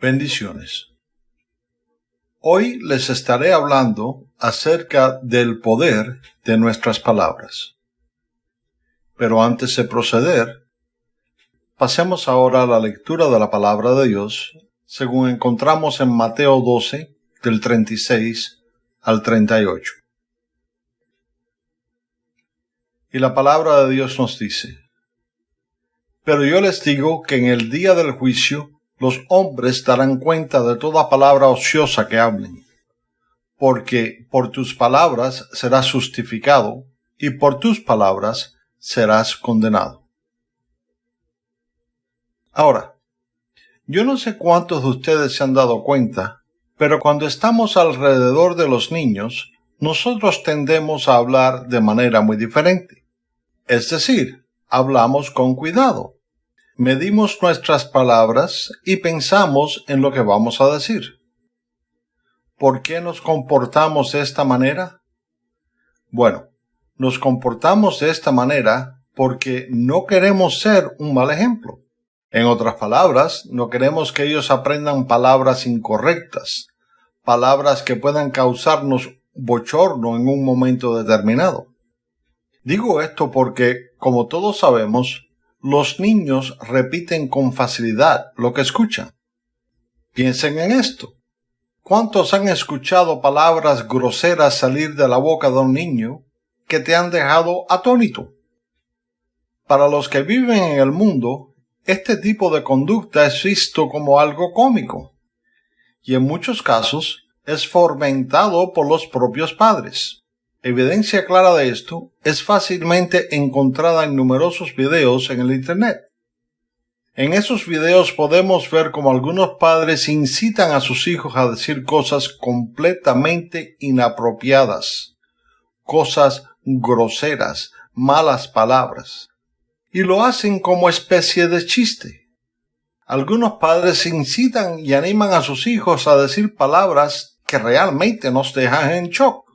Bendiciones. Hoy les estaré hablando acerca del poder de nuestras palabras. Pero antes de proceder, pasemos ahora a la lectura de la palabra de Dios, según encontramos en Mateo 12, del 36 al 38. Y la palabra de Dios nos dice, Pero yo les digo que en el día del juicio los hombres darán cuenta de toda palabra ociosa que hablen, porque por tus palabras serás justificado y por tus palabras serás condenado. Ahora, yo no sé cuántos de ustedes se han dado cuenta, pero cuando estamos alrededor de los niños, nosotros tendemos a hablar de manera muy diferente. Es decir, hablamos con cuidado, medimos nuestras palabras y pensamos en lo que vamos a decir. ¿Por qué nos comportamos de esta manera? Bueno, nos comportamos de esta manera porque no queremos ser un mal ejemplo. En otras palabras, no queremos que ellos aprendan palabras incorrectas, palabras que puedan causarnos bochorno en un momento determinado. Digo esto porque, como todos sabemos, los niños repiten con facilidad lo que escuchan. Piensen en esto. ¿Cuántos han escuchado palabras groseras salir de la boca de un niño que te han dejado atónito? Para los que viven en el mundo, este tipo de conducta es visto como algo cómico y en muchos casos es fomentado por los propios padres. Evidencia clara de esto es fácilmente encontrada en numerosos videos en el Internet. En esos videos podemos ver cómo algunos padres incitan a sus hijos a decir cosas completamente inapropiadas, cosas groseras, malas palabras, y lo hacen como especie de chiste. Algunos padres incitan y animan a sus hijos a decir palabras que realmente nos dejan en shock.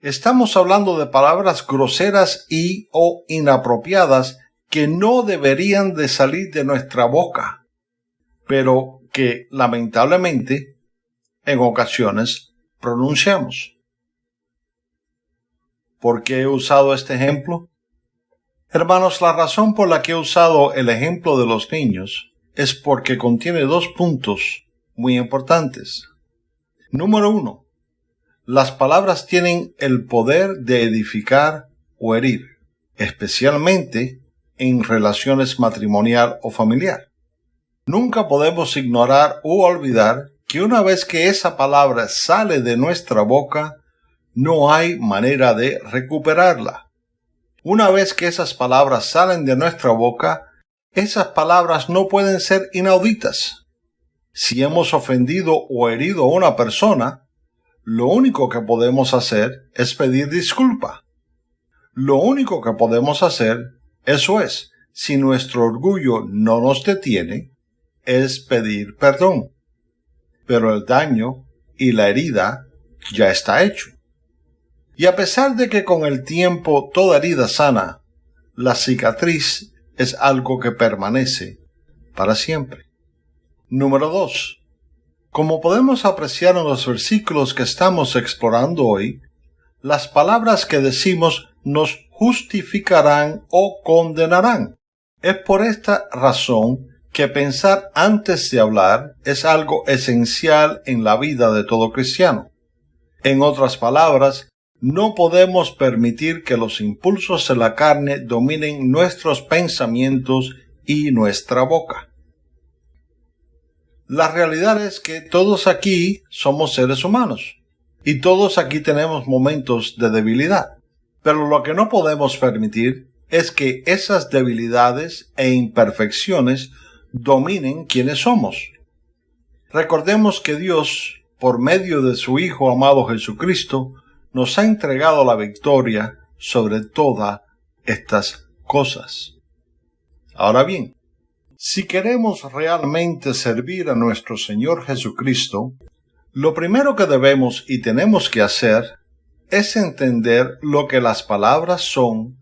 Estamos hablando de palabras groseras y o inapropiadas que no deberían de salir de nuestra boca, pero que lamentablemente en ocasiones pronunciamos. ¿Por qué he usado este ejemplo? Hermanos, la razón por la que he usado el ejemplo de los niños es porque contiene dos puntos muy importantes. Número uno, las palabras tienen el poder de edificar o herir, especialmente en relaciones matrimonial o familiar. Nunca podemos ignorar o olvidar que una vez que esa palabra sale de nuestra boca, no hay manera de recuperarla. Una vez que esas palabras salen de nuestra boca, esas palabras no pueden ser inauditas. Si hemos ofendido o herido a una persona, lo único que podemos hacer es pedir disculpa. Lo único que podemos hacer, eso es, si nuestro orgullo no nos detiene, es pedir perdón. Pero el daño y la herida ya está hecho. Y a pesar de que con el tiempo toda herida sana, la cicatriz es algo que permanece para siempre. Número 2. Como podemos apreciar en los versículos que estamos explorando hoy, las palabras que decimos nos justificarán o condenarán. Es por esta razón que pensar antes de hablar es algo esencial en la vida de todo cristiano. En otras palabras, no podemos permitir que los impulsos de la carne dominen nuestros pensamientos y nuestra boca. La realidad es que todos aquí somos seres humanos y todos aquí tenemos momentos de debilidad. Pero lo que no podemos permitir es que esas debilidades e imperfecciones dominen quienes somos. Recordemos que Dios, por medio de su Hijo amado Jesucristo, nos ha entregado la victoria sobre todas estas cosas. Ahora bien, si queremos realmente servir a nuestro Señor Jesucristo, lo primero que debemos y tenemos que hacer es entender lo que las palabras son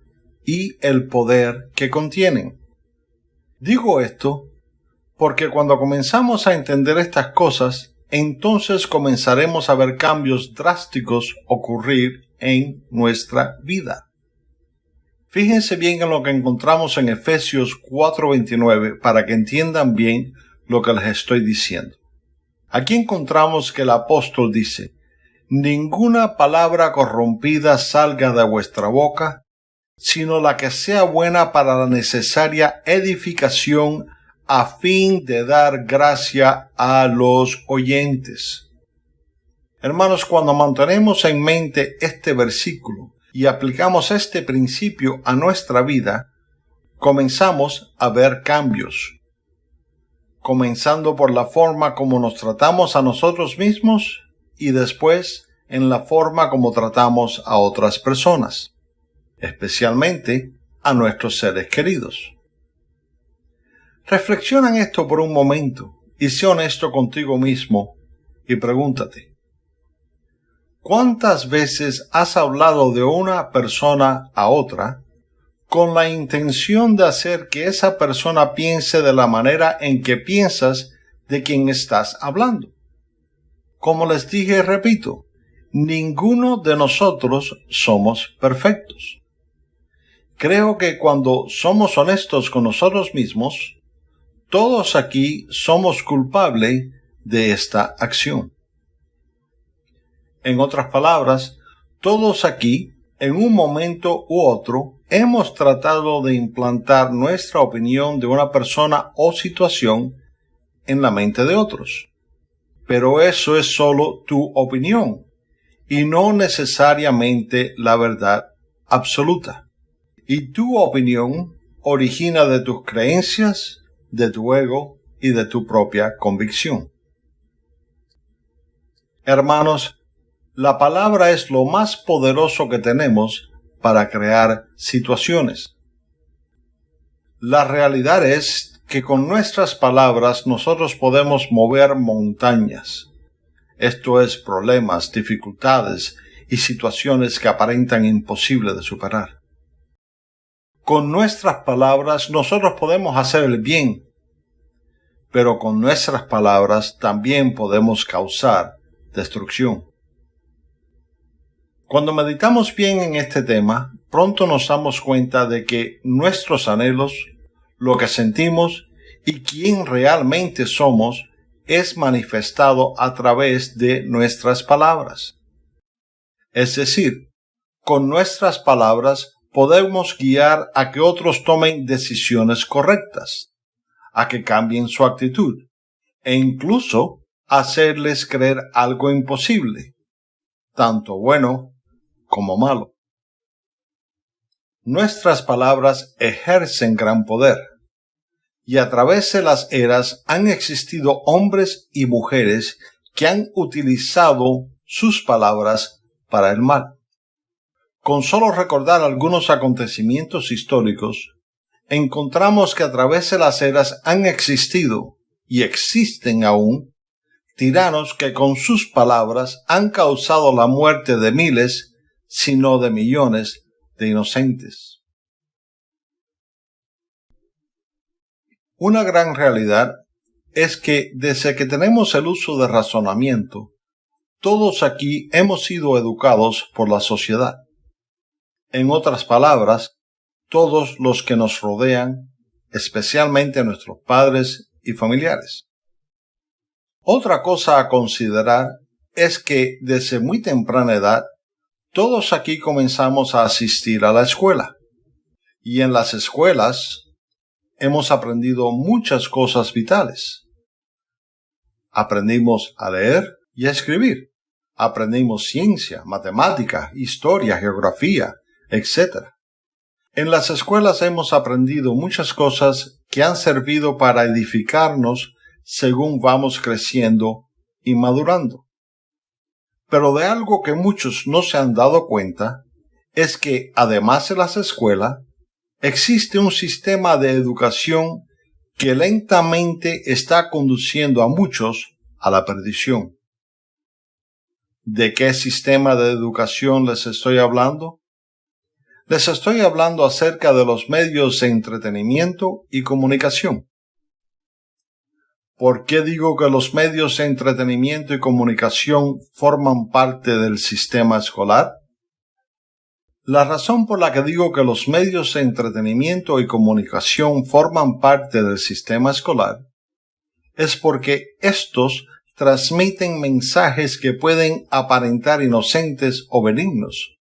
y el poder que contienen. Digo esto Porque cuando comenzamos a entender estas cosas, entonces comenzaremos a ver cambios drásticos ocurrir en nuestra vida. Fíjense bien en lo que encontramos en Efesios 4:29 para que entiendan bien lo que les estoy diciendo. Aquí encontramos que el apóstol dice, Ninguna palabra corrompida salga de vuestra boca, sino la que sea buena para la necesaria edificación a fin de dar gracia a los oyentes. Hermanos, cuando mantenemos en mente este versículo y aplicamos este principio a nuestra vida, comenzamos a ver cambios, comenzando por la forma como nos tratamos a nosotros mismos y después en la forma como tratamos a otras personas, especialmente a nuestros seres queridos. Reflexiona en esto por un momento y sé honesto contigo mismo y pregúntate, ¿cuántas veces has hablado de una persona a otra con la intención de hacer que esa persona piense de la manera en que piensas de quien estás hablando? Como les dije y repito, ninguno de nosotros somos perfectos. Creo que cuando somos honestos con nosotros mismos, todos aquí somos culpables de esta acción. En otras palabras, todos aquí, en un momento u otro, hemos tratado de implantar nuestra opinión de una persona o situación en la mente de otros. Pero eso es solo tu opinión y no necesariamente la verdad absoluta. Y tu opinión origina de tus creencias, de tu ego y de tu propia convicción. Hermanos, la palabra es lo más poderoso que tenemos para crear situaciones. La realidad es que con nuestras palabras nosotros podemos mover montañas. Esto es problemas, dificultades y situaciones que aparentan imposible de superar. Con nuestras palabras nosotros podemos hacer el bien pero con nuestras palabras también podemos causar destrucción. Cuando meditamos bien en este tema, pronto nos damos cuenta de que nuestros anhelos, lo que sentimos y quién realmente somos es manifestado a través de nuestras palabras. Es decir, con nuestras palabras podemos guiar a que otros tomen decisiones correctas a que cambien su actitud e incluso hacerles creer algo imposible, tanto bueno como malo. Nuestras palabras ejercen gran poder, y a través de las eras han existido hombres y mujeres que han utilizado sus palabras para el mal. Con solo recordar algunos acontecimientos históricos, encontramos que a través de las eras han existido y existen aún tiranos que con sus palabras han causado la muerte de miles, si no de millones de inocentes. Una gran realidad es que desde que tenemos el uso de razonamiento, todos aquí hemos sido educados por la sociedad. En otras palabras, todos los que nos rodean, especialmente nuestros padres y familiares. Otra cosa a considerar es que desde muy temprana edad todos aquí comenzamos a asistir a la escuela. Y en las escuelas hemos aprendido muchas cosas vitales. Aprendimos a leer y a escribir. Aprendimos ciencia, matemática, historia, geografía, etc. En las escuelas hemos aprendido muchas cosas que han servido para edificarnos según vamos creciendo y madurando. Pero de algo que muchos no se han dado cuenta es que, además de las escuelas, existe un sistema de educación que lentamente está conduciendo a muchos a la perdición. ¿De qué sistema de educación les estoy hablando? Les estoy hablando acerca de los medios de entretenimiento y comunicación. ¿Por qué digo que los medios de entretenimiento y comunicación forman parte del sistema escolar? La razón por la que digo que los medios de entretenimiento y comunicación forman parte del sistema escolar es porque estos transmiten mensajes que pueden aparentar inocentes o benignos,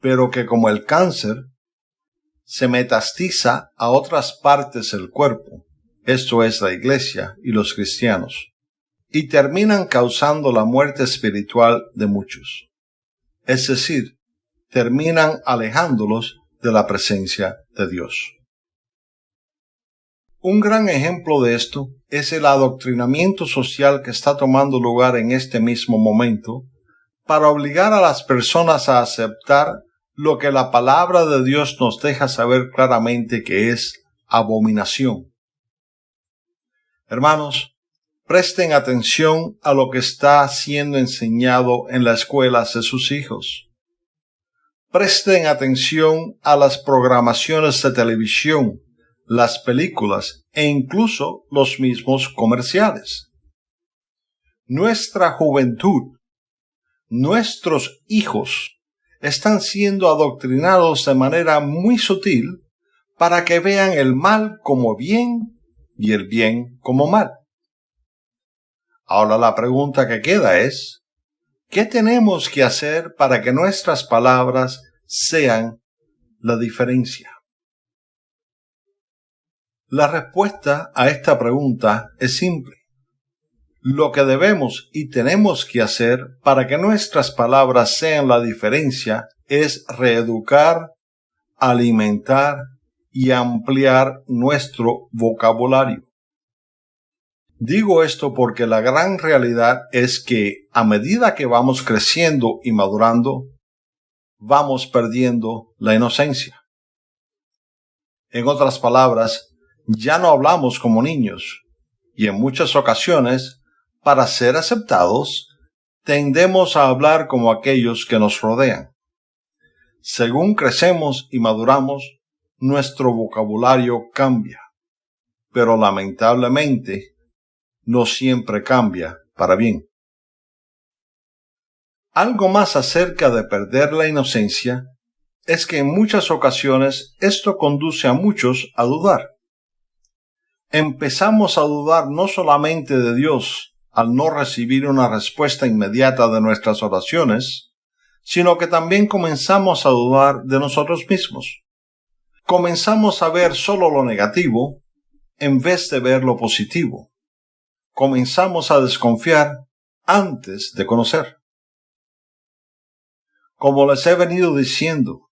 pero que como el cáncer se metastiza a otras partes del cuerpo esto es la iglesia y los cristianos, y terminan causando la muerte espiritual de muchos. Es decir, terminan alejándolos de la presencia de Dios. Un gran ejemplo de esto es el adoctrinamiento social que está tomando lugar en este mismo momento para obligar a las personas a aceptar lo que la palabra de Dios nos deja saber claramente que es abominación Hermanos, presten atención a lo que está siendo enseñado en las escuelas de sus hijos. Presten atención a las programaciones de televisión, las películas e incluso los mismos comerciales. Nuestra juventud, nuestros hijos, están siendo adoctrinados de manera muy sutil para que vean el mal como bien y el bien como mal. Ahora la pregunta que queda es, ¿qué tenemos que hacer para que nuestras palabras sean la diferencia? La respuesta a esta pregunta es simple. Lo que debemos y tenemos que hacer para que nuestras palabras sean la diferencia es reeducar, alimentar y ampliar nuestro vocabulario. Digo esto porque la gran realidad es que a medida que vamos creciendo y madurando, vamos perdiendo la inocencia. En otras palabras, ya no hablamos como niños y en muchas ocasiones, para ser aceptados, tendemos a hablar como aquellos que nos rodean. Según crecemos y maduramos, nuestro vocabulario cambia, pero lamentablemente no siempre cambia para bien. Algo más acerca de perder la inocencia es que en muchas ocasiones esto conduce a muchos a dudar. Empezamos a dudar no solamente de Dios al no recibir una respuesta inmediata de nuestras oraciones, sino que también comenzamos a dudar de nosotros mismos comenzamos a ver solo lo negativo en vez de ver lo positivo. Comenzamos a desconfiar antes de conocer. Como les he venido diciendo,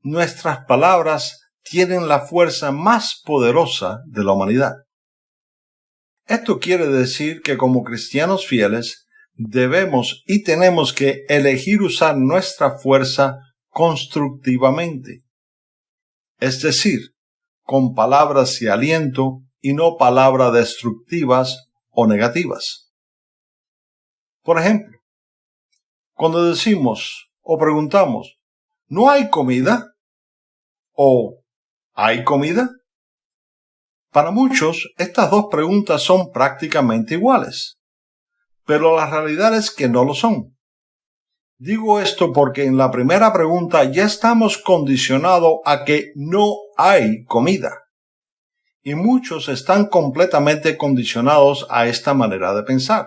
nuestras palabras tienen la fuerza más poderosa de la humanidad. Esto quiere decir que como cristianos fieles debemos y tenemos que elegir usar nuestra fuerza constructivamente es decir, con palabras de aliento y no palabras destructivas o negativas. Por ejemplo, cuando decimos o preguntamos, ¿no hay comida? o ¿hay comida? Para muchos, estas dos preguntas son prácticamente iguales, pero la realidad es que no lo son. Digo esto porque en la primera pregunta ya estamos condicionados a que no hay comida. Y muchos están completamente condicionados a esta manera de pensar.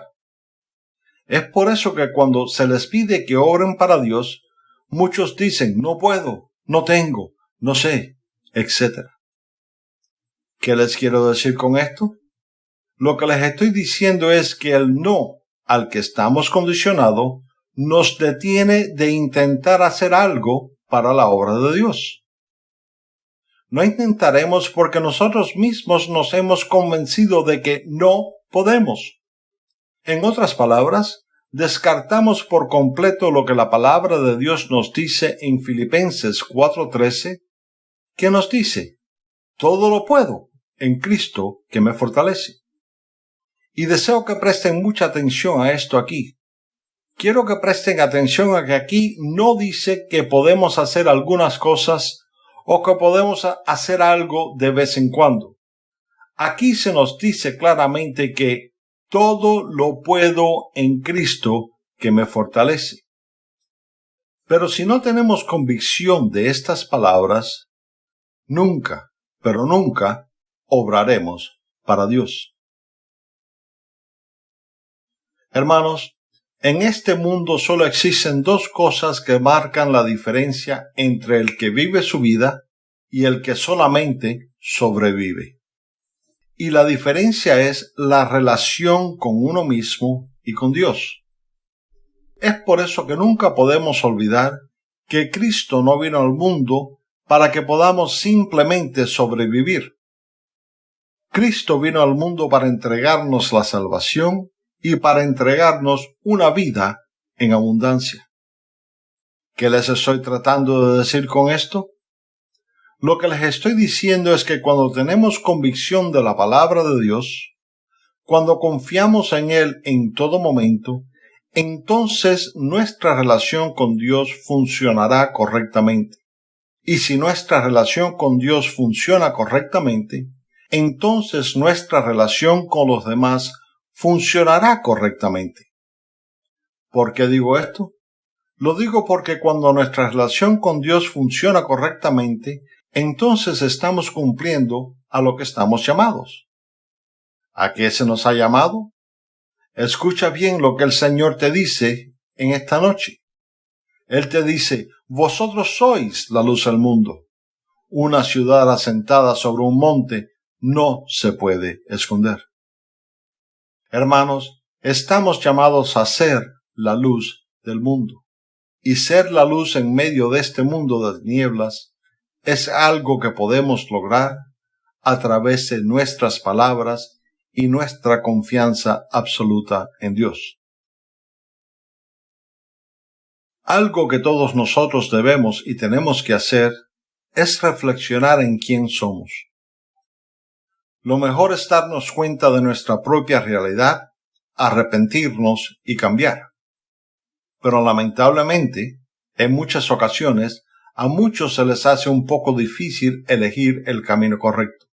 Es por eso que cuando se les pide que oren para Dios, muchos dicen no puedo, no tengo, no sé, etc. ¿Qué les quiero decir con esto? Lo que les estoy diciendo es que el no al que estamos condicionados nos detiene de intentar hacer algo para la obra de Dios. No intentaremos porque nosotros mismos nos hemos convencido de que no podemos. En otras palabras, descartamos por completo lo que la palabra de Dios nos dice en Filipenses 4:13, que nos dice, todo lo puedo en Cristo que me fortalece. Y deseo que presten mucha atención a esto aquí, quiero que presten atención a que aquí no dice que podemos hacer algunas cosas o que podemos hacer algo de vez en cuando. Aquí se nos dice claramente que todo lo puedo en Cristo que me fortalece. Pero si no tenemos convicción de estas palabras, nunca, pero nunca, obraremos para Dios. Hermanos, en este mundo solo existen dos cosas que marcan la diferencia entre el que vive su vida y el que solamente sobrevive. Y la diferencia es la relación con uno mismo y con Dios. Es por eso que nunca podemos olvidar que Cristo no vino al mundo para que podamos simplemente sobrevivir. Cristo vino al mundo para entregarnos la salvación y para entregarnos una vida en abundancia. ¿Qué les estoy tratando de decir con esto? Lo que les estoy diciendo es que cuando tenemos convicción de la palabra de Dios, cuando confiamos en Él en todo momento, entonces nuestra relación con Dios funcionará correctamente. Y si nuestra relación con Dios funciona correctamente, entonces nuestra relación con los demás funcionará correctamente. ¿Por qué digo esto? Lo digo porque cuando nuestra relación con Dios funciona correctamente, entonces estamos cumpliendo a lo que estamos llamados. ¿A qué se nos ha llamado? Escucha bien lo que el Señor te dice en esta noche. Él te dice, vosotros sois la luz del mundo. Una ciudad asentada sobre un monte no se puede esconder. Hermanos, estamos llamados a ser la luz del mundo. Y ser la luz en medio de este mundo de nieblas es algo que podemos lograr a través de nuestras palabras y nuestra confianza absoluta en Dios. Algo que todos nosotros debemos y tenemos que hacer es reflexionar en quién somos lo mejor es darnos cuenta de nuestra propia realidad, arrepentirnos y cambiar. Pero lamentablemente, en muchas ocasiones, a muchos se les hace un poco difícil elegir el camino correcto.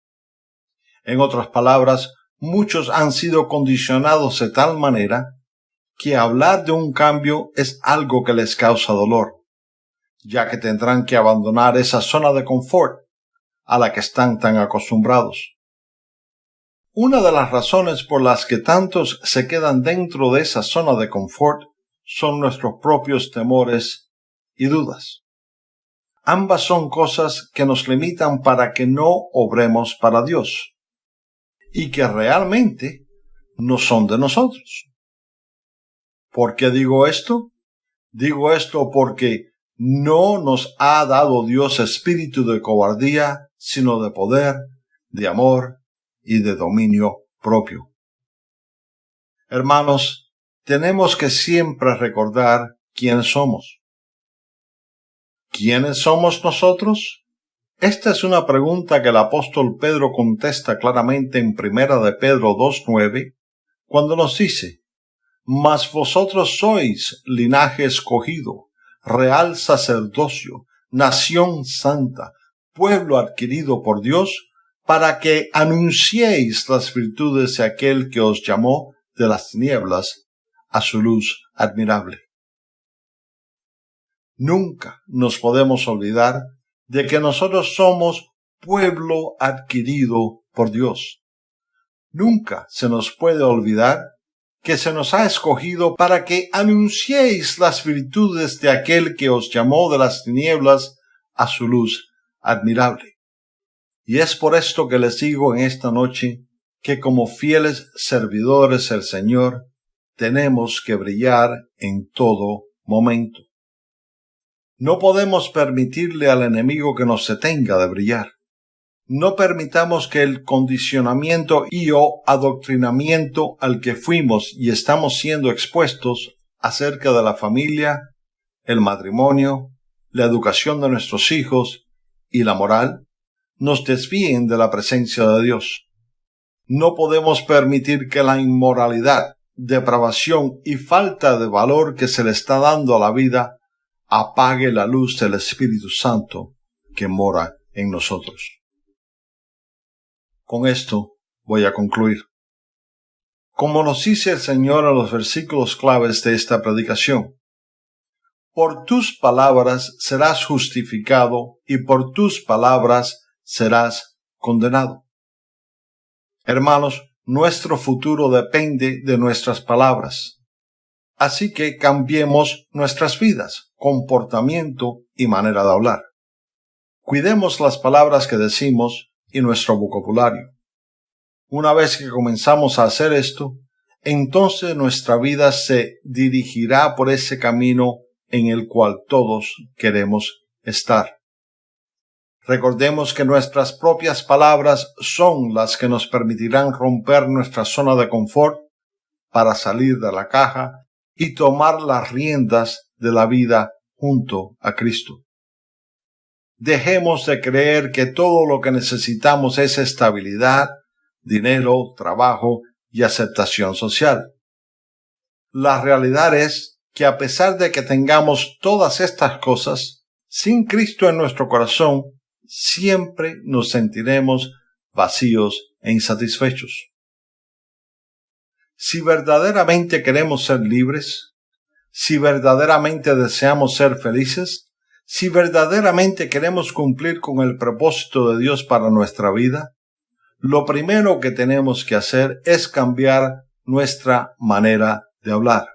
En otras palabras, muchos han sido condicionados de tal manera que hablar de un cambio es algo que les causa dolor, ya que tendrán que abandonar esa zona de confort a la que están tan acostumbrados. Una de las razones por las que tantos se quedan dentro de esa zona de confort son nuestros propios temores y dudas. Ambas son cosas que nos limitan para que no obremos para Dios y que realmente no son de nosotros. ¿Por qué digo esto? Digo esto porque no nos ha dado Dios espíritu de cobardía, sino de poder, de amor y de dominio propio. Hermanos, tenemos que siempre recordar quiénes somos. ¿Quiénes somos nosotros? Esta es una pregunta que el apóstol Pedro contesta claramente en primera de Pedro 2.9, cuando nos dice, Mas vosotros sois linaje escogido, real sacerdocio, nación santa, pueblo adquirido por Dios, para que anunciéis las virtudes de aquel que os llamó de las tinieblas a su luz admirable. Nunca nos podemos olvidar de que nosotros somos pueblo adquirido por Dios. Nunca se nos puede olvidar que se nos ha escogido para que anunciéis las virtudes de aquel que os llamó de las tinieblas a su luz admirable. Y es por esto que les digo en esta noche que como fieles servidores del Señor tenemos que brillar en todo momento. No podemos permitirle al enemigo que nos detenga de brillar. No permitamos que el condicionamiento y o adoctrinamiento al que fuimos y estamos siendo expuestos acerca de la familia, el matrimonio, la educación de nuestros hijos y la moral nos desvíen de la presencia de Dios. No podemos permitir que la inmoralidad, depravación y falta de valor que se le está dando a la vida apague la luz del Espíritu Santo que mora en nosotros. Con esto voy a concluir. Como nos dice el Señor en los versículos claves de esta predicación, por tus palabras serás justificado y por tus palabras serás condenado. Hermanos, nuestro futuro depende de nuestras palabras. Así que cambiemos nuestras vidas, comportamiento y manera de hablar. Cuidemos las palabras que decimos y nuestro vocabulario. Una vez que comenzamos a hacer esto, entonces nuestra vida se dirigirá por ese camino en el cual todos queremos estar. Recordemos que nuestras propias palabras son las que nos permitirán romper nuestra zona de confort para salir de la caja y tomar las riendas de la vida junto a Cristo. Dejemos de creer que todo lo que necesitamos es estabilidad, dinero, trabajo y aceptación social. La realidad es que a pesar de que tengamos todas estas cosas, sin Cristo en nuestro corazón, siempre nos sentiremos vacíos e insatisfechos. Si verdaderamente queremos ser libres, si verdaderamente deseamos ser felices, si verdaderamente queremos cumplir con el propósito de Dios para nuestra vida, lo primero que tenemos que hacer es cambiar nuestra manera de hablar.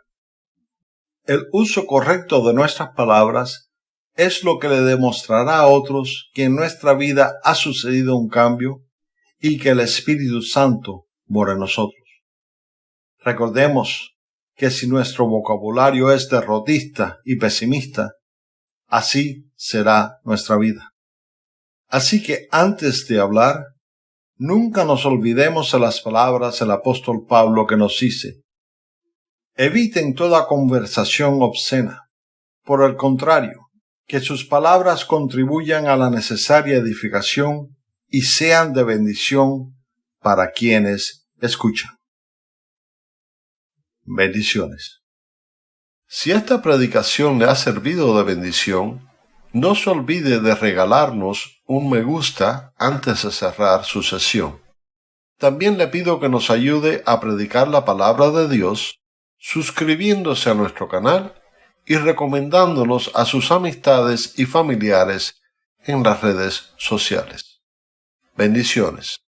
El uso correcto de nuestras palabras es lo que le demostrará a otros que en nuestra vida ha sucedido un cambio y que el Espíritu Santo mora en nosotros. Recordemos que si nuestro vocabulario es derrotista y pesimista, así será nuestra vida. Así que antes de hablar, nunca nos olvidemos de las palabras del apóstol Pablo que nos dice, eviten toda conversación obscena. Por el contrario, que sus palabras contribuyan a la necesaria edificación y sean de bendición para quienes escuchan. Bendiciones. Si esta predicación le ha servido de bendición, no se olvide de regalarnos un me gusta antes de cerrar su sesión. También le pido que nos ayude a predicar la palabra de Dios suscribiéndose a nuestro canal y recomendándonos a sus amistades y familiares en las redes sociales. Bendiciones.